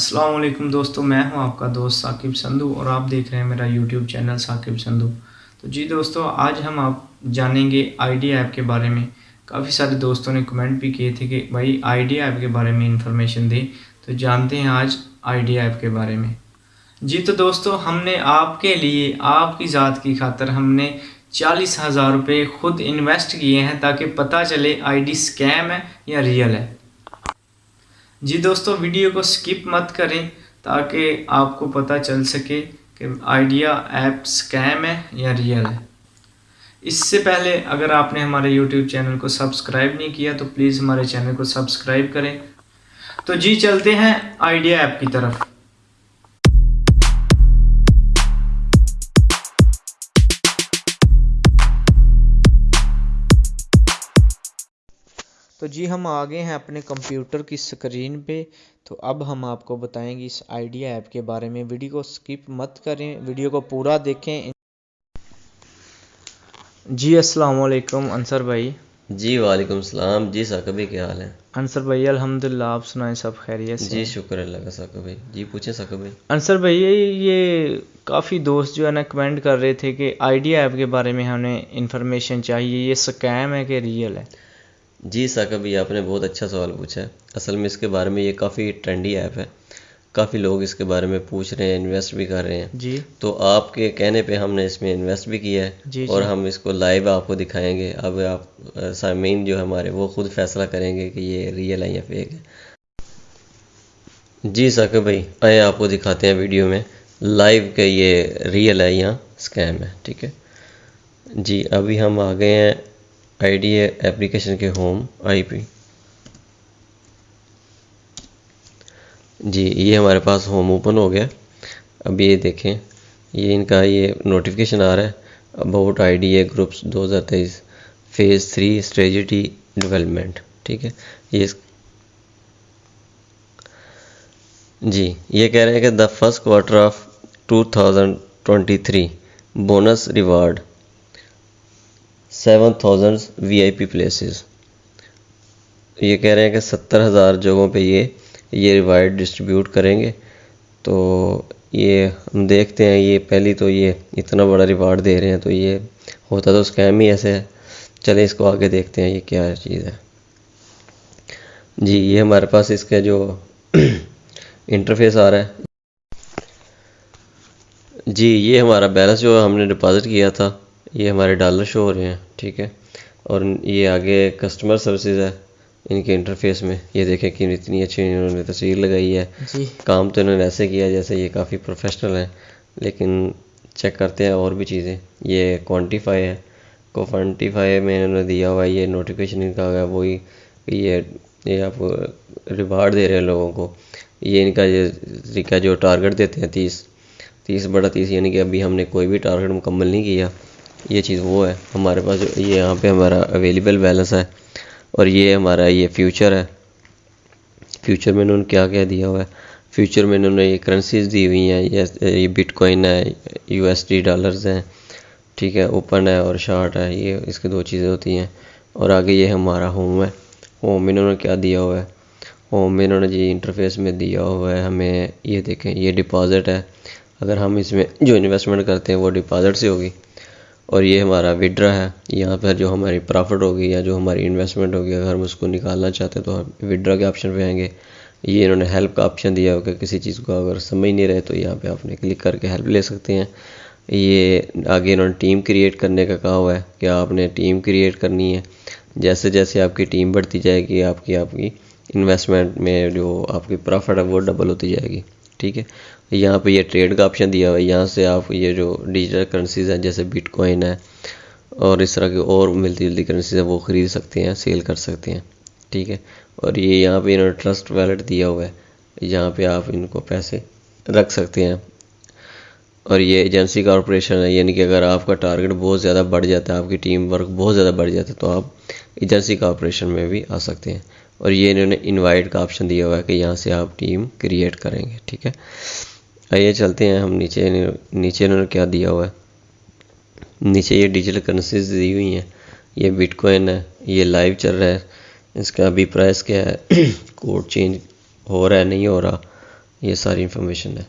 अस्सलाम वालेकुम दोस्तों, मैं हूँ आपका दोस्त साकिब संधू और आप देख रहे हैं मेरा यूट्यूब चैनल साकिब संधू। तो जी दोस्तों, आज हम आप जानेंगे आइडिया ऐप के बारे में। काफ़ी सारे दोस्तों ने कमेंट भी किए थे कि भाई आइडिया ऐप के बारे में इंफॉर्मेशन दें। तो जानते हैं आज आइडिया ऐप के बारे में। जी तो दोस्तों, हमने आपके लिए, आपकी ज़ात की खातर हमने चालीस हज़ार रुपये ख़ुद इन्वेस्ट किए हैं ताकि पता चले आईडी स्कैम है या रियल है। जी दोस्तों, वीडियो को स्किप मत करें ताकि आपको पता चल सके कि आइडिया ऐप स्कैम है या रियल है। इससे पहले अगर आपने हमारे यूट्यूब चैनल को सब्सक्राइब नहीं किया तो प्लीज़ हमारे चैनल को सब्सक्राइब करें। तो जी, चलते हैं आइडिया ऐप की तरफ़। जी हम आ गए हैं अपने कंप्यूटर की स्क्रीन पे। तो अब हम आपको बताएँगे इस आइडिया ऐप के बारे में। वीडियो को स्किप मत करें वीडियो को पूरा देखें। जी अस्सलाम वालेकुम अंसर भाई। जी वालेकुम सलाम। जी साका भाई क्या हाल है? अंसर भाई अल्हम्दुलिल्लाह आप सुनाएँ सब खैरियत से। जी शुक्र अल्लाह का साका भाई जी पूछें साका भाई अंसर भाई ये काफ़ी दोस्त जो है ना कमेंट कर रहे थे कि आइडिया ऐप के बारे में हमें इंफॉर्मेशन चाहिए। ये स्कैम है कि रियल है? जी साका भाई आपने बहुत अच्छा सवाल पूछा है। असल में इसके बारे में ये काफ़ी ट्रेंडी ऐप है। काफ़ी लोग इसके बारे में पूछ रहे हैं इन्वेस्ट भी कर रहे हैं। जी। तो आपके कहने पे हमने इसमें इन्वेस्ट भी किया है जी, और जी। हम इसको लाइव आपको दिखाएँगे। अब आप सामीन जो हमारे वो खुद फैसला करेंगे कि ये रियल है या फेक है। जी साका भाई आए आपको दिखाते हैं वीडियो में। लाइव के ये रियल है या स्कैम है ठीक है? जी अभी हम आ गए हैं आईडिया एप्लीकेशन के होम आईपी जी, ये हमारे पास होम ओपन हो गया। अब ये देखें, ये इनका ये नोटिफिकेशन आ रहा है about IDA groups 2023 phase three strategy development ठीक है? ये जी, ये कह रहे हैं कि the first quarter of 2023 bonus reward 7000 P places ये कह रहे हैं कि सत्तर हज़ार जगहों पे ये ये रिवाइड डिस्ट्रीब्यूट करेंगे। तो ये हम देखते हैं, ये पहली तो ये इतना बड़ा रिवार्ड दे रहे हैं तो ये होता तो स्कैम ही ऐसे है। चले, इसको आगे देखते हैं, ये क्या चीज़ है। जी, ये हमारे पास इसका जो इंटरफेस आ रहा है। जी, ये हमारा बैलेंस जो हमने डिपॉजिट किया था। ये हमारे डॉलर शो हो रहे हैं। ठीक है। और ये आगे कस्टमर सर्विसेज़ है इनके इंटरफेस में। ये देखें कि इतनी अच्छी इन्होंने तस्वीर लगाई है। जी। काम तो इन्होंने ऐसे किया जैसे ये काफ़ी प्रोफेशनल है लेकिन चेक करते हैं और भी चीज़ें। ये क्वान्टिफाई है। को क्वांटिफाई में इन्होंने दिया हुआ है ये नोटिफिकेशन इनका गया वही ये ये आप रिवार्ड दे रहे हैं लोगों को। ये इनका ये तरीका जो टारगेट देते हैं तीस तीस बड़ा तीस यानी कि अभी हमने कोई भी टारगेट मुकम्मल नहीं किया। ये चीज़ वो है, हमारे पास ये यहाँ पे हमारा अवेलेबल बैलेंस है और ये हमारा ये फ्यूचर है। फ्यूचर में इन्होंने क्या क्या दिया हुआ है? फ्यूचर में इन्होंने ये करेंसीज दी हुई हैं, ये बिटकॉइन है यूएसडी डॉलर्स हैं, ठीक है ओपन है और शार्ट है, ये, इसकी दो चीज़ें होती हैं। और आगे ये हमारा होम है। होम इन्होंने क्या दिया हुआ है? होम इन्होंने जी इंटरफेस में दिया हुआ है, हमें ये देखें, ये डिपॉज़िट है। अगर हम इसमें जो इन्वेस्टमेंट करते हैं, वो डिपॉज़िट से होगी। और ये हमारा विड्रा है। यहाँ पर जो हमारी प्रॉफिट होगी या जो हमारी इन्वेस्टमेंट होगी, अगर हम उसको निकालना चाहते हैं तो हम विड्रा के ऑप्शन पे आएँगे। ये इन्होंने हेल्प का ऑप्शन दिया होगा, किसी चीज़ को अगर समझ नहीं रहे तो यहाँ पे आपने क्लिक करके हेल्प ले सकते हैं। ये आगे इन्होंने टीम क्रिएट करने का कहा हुआ है कि आपने टीम क्रिएट करनी है। जैसे जैसे आपकी टीम बढ़ती जाएगी, आपकी आपकी इन्वेस्टमेंट में जो आपकी प्रॉफिट है, वो डबल होती जाएगी। ठीक है? यहाँ पे ये ट्रेड का ऑप्शन दिया हुआ है। यहाँ से आप ये जो डिजिटल करेंसीज हैं, जैसे बिटकॉइन है और इस तरह की और मिलती जुलती करेंसीज हैं, वो ख़रीद सकते हैं सेल कर सकते हैं। ठीक है? और ये यहाँ पे इन्होंने ट्रस्ट वैलेट दिया हुआ है। यहाँ पे आप इनको पैसे रख सकते हैं। और ये एजेंसी कॉरपोरेशन है, यानी कि अगर आपका टारगेट बहुत ज़्यादा बढ़ जाता है, आपकी टीम वर्क बहुत ज़्यादा बढ़ जाता है तो आप एजेंसी कॉरपोरेशन में भी आ सकते हैं। और ये इन्होंने इनवाइट का ऑप्शन दिया हुआ है कि यहाँ से आप टीम क्रिएट करेंगे। ठीक है? आइए चलते हैं, हम नीचे नीचे इन्होंने क्या दिया हुआ है? नीचे ये डिजिटल करेंसीज दी हुई हैं। ये बिटकॉइन है, ये लाइव चल रहा है। इसका अभी प्राइस क्या है? कोड चेंज हो रहा है, नहीं हो रहा? ये सारी इन्फॉर्मेशन है।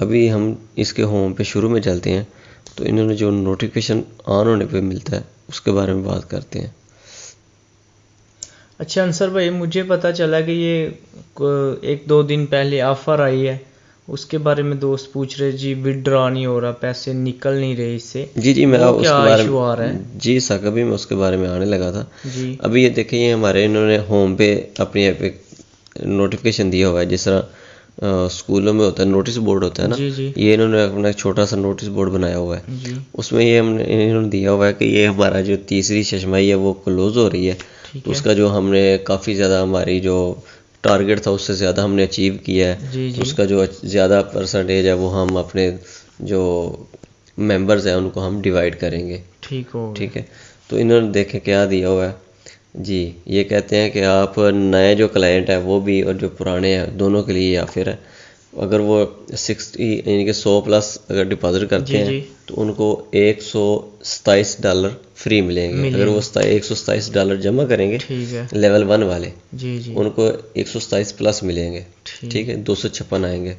अभी हम इसके होम पे शुरू में चलते हैं तो इन्होंने जो नोटिफिकेशन ऑन होने पे मिलता है, उसके बारे में बात करते हैं। अच्छा अंसर भाई, मुझे पता चला कि ये, एक दो दिन पहले ऑफ़र आई है। उसके बारे में दोस्त पूछ रहे जी विदड्रॉ नहीं हो रहा पैसे निकल नहीं रहे इससे। जी जी मैं उसके बारे इशू आ रहा है? जी सक अभी मैं उसके बारे में आने लगा था। जी। अभी ये देखिए ये हमारे इन्होंने होम पे अपनी ऐप एक नोटिफिकेशन दिया हुआ है जिस तरह स्कूलों में होता है नोटिस बोर्ड होता है ना जी जी। ये इन्होंने अपना एक छोटा सा नोटिस बोर्ड बनाया हुआ है। उसमें ये हमने इन्होंने दिया हुआ है कि ये हमारा जो तीसरी चश्माई है वो क्लोज हो रही है। तो है। उसका जो हमने काफ़ी ज़्यादा हमारी जो टारगेट था उससे ज़्यादा हमने अचीव किया है। जी जी। उसका जो ज़्यादा परसेंटेज है वो हम अपने जो मेंबर्स हैं उनको हम डिवाइड करेंगे। ठीक हो ठीक है? तो इन्होंने देखे क्या दिया हुआ है? जी ये कहते हैं कि आप नए जो क्लाइंट है वो भी और जो पुराने हैं दोनों के लिए या फिर है अगर वो सिक्सटी यानी कि सौ प्लस अगर डिपॉजिट करते जी, हैं जी। तो उनको एक सौ सताईस डॉलर फ्री मिलेंगे। अगर वो एक सौ सताईस डॉलर जमा करेंगे लेवल वन वाले जी जी। उनको एक सौ सताईस प्लस मिलेंगे ठीक। है? दो सौ छप्पन आएँगे।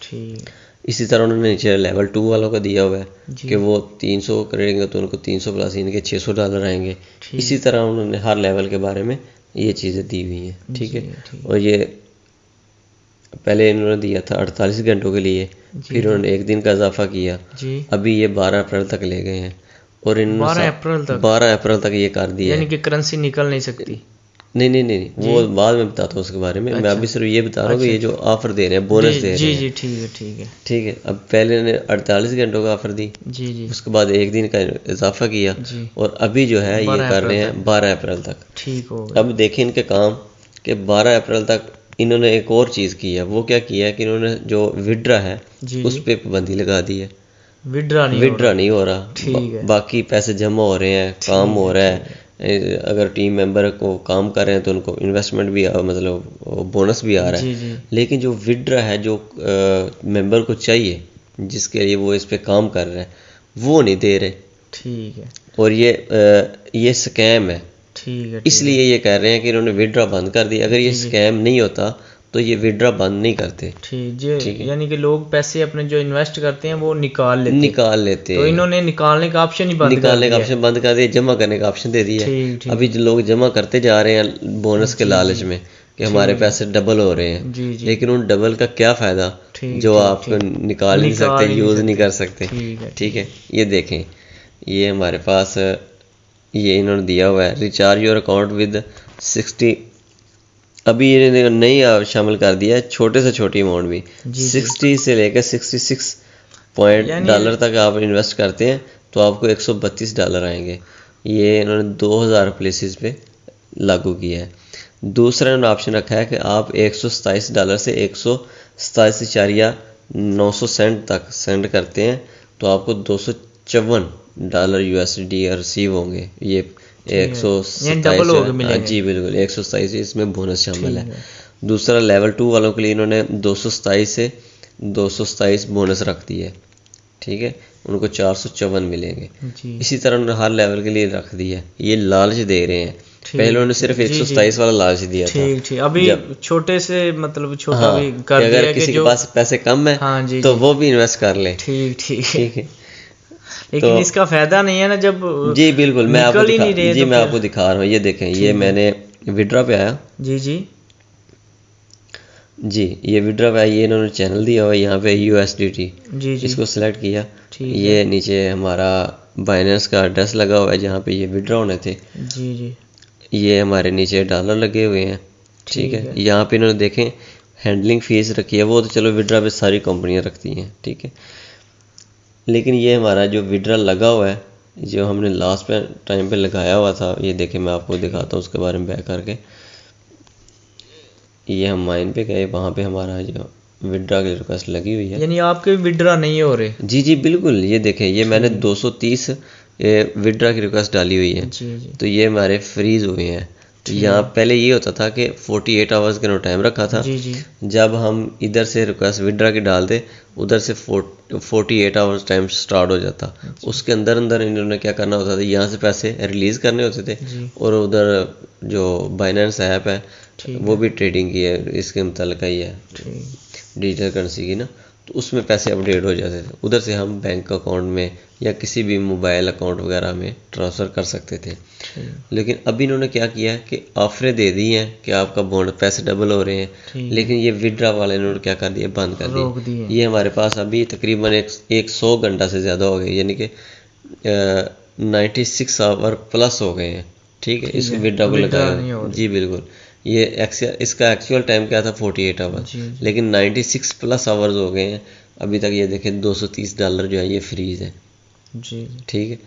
ठीक। इसी तरह उन्होंने नीचे लेवल टू वालों का दिया हुआ है कि वो 300 करेंगे तो उनको 300 प्लस इनके 600 डॉलर आएँगे। इसी तरह उन्होंने हर लेवल के बारे में ये चीज़ें दी हुई हैं ठीक है? और ये पहले इन्होंने दिया था 48 घंटों के लिए फिर उन्होंने एक दिन का इजाफा किया। अभी ये 12 अप्रैल तक ले गए हैं। और इन 12 अप्रैल तक। 12 अप्रैल तक ये कर दिया यानी कि करेंसी निकल नहीं सकती। नहीं नहीं नहीं नहीं, वो बाद में बताता हूँ उसके बारे में। अच्छा, मैं अभी सिर्फ़ ये बता रहा हूँ कि ये जो ऑफ़र दे रहे हैं बोनस दे रहे हैं जी जी ठीक है ठीक है। ठीक है अब पहले ने 48 घंटों का ऑफ़र दी। जी जी। उसके बाद एक दिन का इजाफा किया और अभी जो है ये कर रहे हैं बारह अप्रैल तक। ठीक हो अब देखें इनके काम कि बारह अप्रैल तक इन्होंने एक और चीज़ की है। वो क्या किया है कि इन्होंने जो विड्रा है उस पर पाबंदी लगा दी है। विड्रा नहीं हो विड्रा नहीं हो रहा। ठीक है। बाकी पैसे जमा हो रहे हैं काम हो रहा है। अगर टीम मेंबर को काम कर रहे हैं तो उनको इन्वेस्टमेंट भी आ, मतलब बोनस भी आ रहा है। जी जी। लेकिन जो विड्रा है जो मेंबर को चाहिए जिसके लिए वो इस पे काम कर रहे हैं वो नहीं दे रहे। ठीक है। और ये अ, ये स्कैम है। ठीक है इसलिए ये कह रहे हैं कि इन्होंने विड्रा बंद कर दी। अगर ये स्कैम नहीं होता तो ये विड्रा बंद नहीं करते। ठीक यानी कि लोग पैसे अपने जो इन्वेस्ट करते हैं वो निकाल लेते निकाल लेते तो इन्होंने निकालने का ऑप्शन ही बंद निकालने का ऑप्शन बंद कर दिया जमा करने का ऑप्शन दे दिया अभी जो लोग जमा करते जा रहे हैं बोनस के लालच में कि हमारे पैसे डबल हो रहे हैं। जी जी। लेकिन उन डबल का क्या फ़ायदा जो आप निकाल नहीं सकते यूज़ नहीं कर सकते। ठीक है ये देखें ये हमारे पास ये इन्होंने दिया हुआ है। Recharge your account with sixty अभी ये नहीं शामिल कर दिया है छोटे से छोटी अमाउंट भी। सिक्सटी से लेकर सिक्सटी सिक्स पॉइंट डॉलर तक आप इन्वेस्ट करते हैं तो आपको एक सौ बत्तीस डॉलर आएँगे। ये इन्होंने दो हज़ार प्लेसेस पे लागू किया है। दूसरा इन्होंने ऑप्शन रखा है कि आप एक सौ सताईस डॉलर से एक सौ सताईस इशारिया नौ सौ सेंट तक सेंड करते हैं तो आपको दो सौ चौवन डॉलर यूएसडी रिसीव होंगे। ये एक सौ हो। जी बिल्कुल एक सौ सताईस इसमें बोनस शामिल है। दूसरा लेवल टू वालों के लिए इन्होंने दो सौ सताईस से दो सौ सताईस बोनस रख दी है। ठीक है? उनको चार सौ चौवन मिलेंगे। इसी तरह उन्होंने हर लेवल के लिए रख दी है। ये लालच दे रहे हैं। पहले उन्होंने सिर्फ़ एक सौ सताईस वाला लालच दिया था। ठीक ठीक। अभी छोटे से मतलब छोटा हाँ भी कर अगर किसी के पास पैसे कम है हाँ जी तो जी, वो भी इन्वेस्ट कर ले। ठीक ठीक ठीक है? लेकिन तो- इसका फ़ायदा नहीं है ना जब जी बिल्कुल मैं आपको दिखा नहीं जी तो मैं आपको दिखा रहा हूँ। ये देखें ये मैंने विड्रा पे आया। जी जी। जी ये विड्रा पे ये इन्होंने चैनल दिया हुआ यहाँ पे यू एस डी जी जी। इसको सिलेक्ट किया। ये नीचे हमारा बाइनेंस का एड्रेस लगा हुआ है जहाँ पे ये विड्रा होने थे। जी जी। ये हमारे नीचे डॉलर लगे हुए हैं। ठीक है। यहाँ पे इन्होंने देखें हैंडलिंग फ़ीस रखी है वो तो चलो विड्रा पे सारी कंपनियाँ रखती हैं। ठीक है। लेकिन ये हमारा जो विड्रा लगा हुआ है जो हमने लास्ट पे टाइम पे लगाया हुआ था ये देखें मैं आपको दिखाता हूँ उसके बारे में बैक करके। ये हम माइन पे गए वहाँ पे हमारा जो विड्रा की रिक्वेस्ट लगी हुई है। यानी आपके विड्रा नहीं हो रहे? जी जी बिल्कुल ये देखें ये मैंने 230 ये विड्रा की रिक्वेस्ट डाली हुई है। जी जी। तो ये हमारे फ्रीज हुए हैं। यहाँ पहले ये होता था कि 48 एट आवर्स का टाइम रखा था। जी जी। जब हम इधर से रिक्वेस्ट विड्रा की डालते उधर से forty eight hours time start हो जाता। उसके अंदर अंदर इन्होंने क्या करना होता था यहाँ से पैसे रिलीज़ करने होते थे और उधर जो बाइनेंस ऐप है वो भी ट्रेडिंग की है इसके मुतल ही है। डिजिटल करेंसी की ना। तो उसमें पैसे अपडेट हो जाते थे। उधर से हम बैंक अकाउंट में या किसी भी मोबाइल अकाउंट वगैरह में ट्रांसफ़र कर सकते थे। लेकिन अभी इन्होंने क्या किया कि ऑफरें दे दी हैं कि आपका बॉन्ड पैसे डबल हो रहे हैं। लेकिन ये विड्रा वाले इन्होंने क्या कर दिया? बंद कर दिया। ये हमारे पास अभी तकरीबन एक एक सौ घंटा से ज़्यादा हो गए यानी कि नाइन्टी सिक्स आवर प्लस हो गए हैं। ठीक है? इसको विड्रा को लगाया। जी बिल्कुल। ये इसका एक्चुअल टाइम क्या था? 48 आवर्स लेकिन 96 प्लस आवर्स हो गए हैं। अभी तक ये देखें 230 डॉलर जो है ये फ्रीज है। जी। ठीक है?